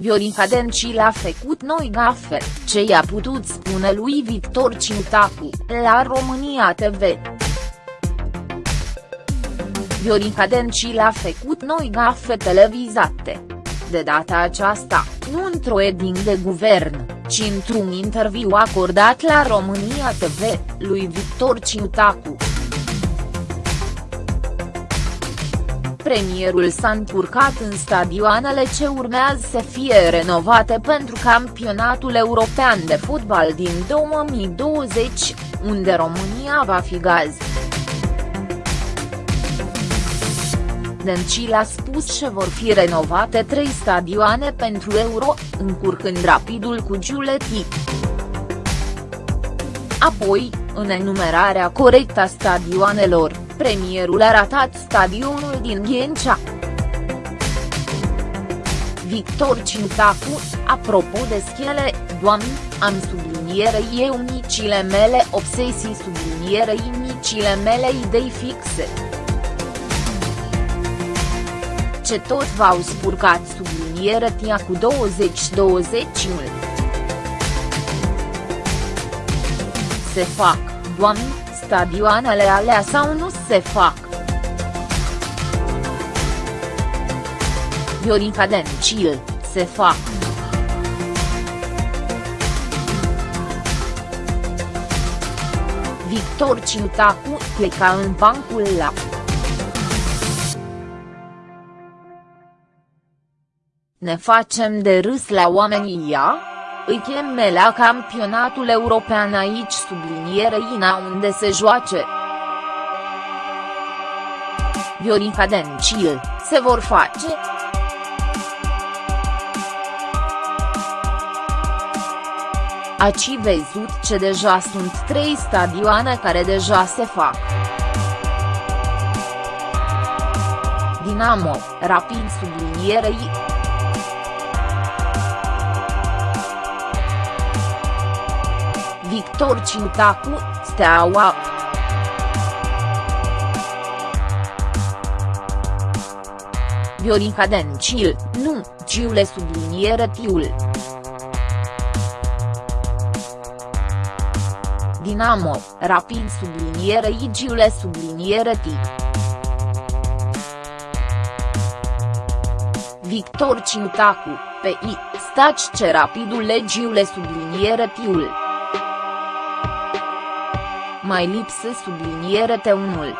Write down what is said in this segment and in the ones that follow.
Viorica Dencil a făcut noi gafe, ce i-a putut spune lui Victor Ciutacu, la România TV. Viorica Dencil a făcut noi gafe televizate. De data aceasta, nu într-o eding de guvern, ci într-un interviu acordat la România TV, lui Victor Ciutacu. Premierul s-a încurcat în stadioanele ce urmează să fie renovate pentru campionatul european de fotbal din 2020, unde România va fi gaz. Dencil a spus că vor fi renovate trei stadioane pentru Euro, încurcând rapidul cu Giuletti. Apoi, în enumerarea corectă a stadioanelor, premierul a ratat stadionul din Ghencea. Victor Cintacu, apropo de schele, doamni, am subliniere eu micile mele obsesii sublinierei micile mele idei fixe. Ce tot v-au spurcat subliniere tia cu 20-20-ul. Se fac, doamni, stadioanele alea sau nu se fac. Viorica Dencil, se fac. Victor Ciutacu pleca în bancul la. Ne facem de râs la oamenii ea? Îi cheme la campionatul european aici sublinierei Ina unde se joace. Viorica Dencil, se vor face? Aci văzut ce deja sunt trei stadioane care deja se fac. Dinamo, Rapid sublinierei Victor Ciutacu, Steaua. Viorica Dencil, nu, Giule subliniere tiul. Dinamo, Rapid subliniere I Giule subliniere T. Victor Ciutacu, pe I, staci ce rapidul legiule subliniere tiul mai lipsă subliniere T1-ul.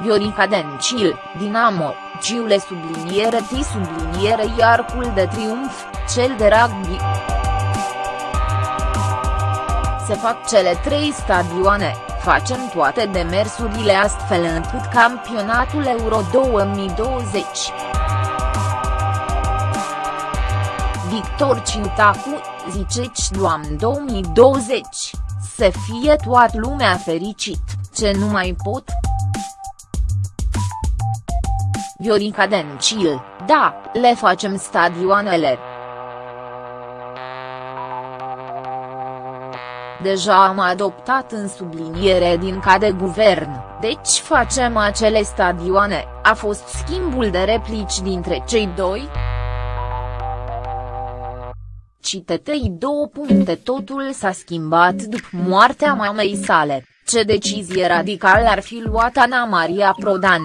Viorica Dencil, Dinamo, Giule subliniere T subliniere Iarcul de Triumf, cel de rugby. Se fac cele trei stadioane, facem toate demersurile astfel încât campionatul Euro 2020. Victor Ciutacu, ziceți doamn 2020, să fie toată lumea fericit, ce nu mai pot? Viorica Dencil, da, le facem stadioanele. Deja am adoptat în subliniere din ca de guvern, deci facem acele stadioane, a fost schimbul de replici dintre cei doi? Citetei două puncte Totul s-a schimbat după moartea mamei sale, ce decizie radicală ar fi luat Ana Maria Prodan,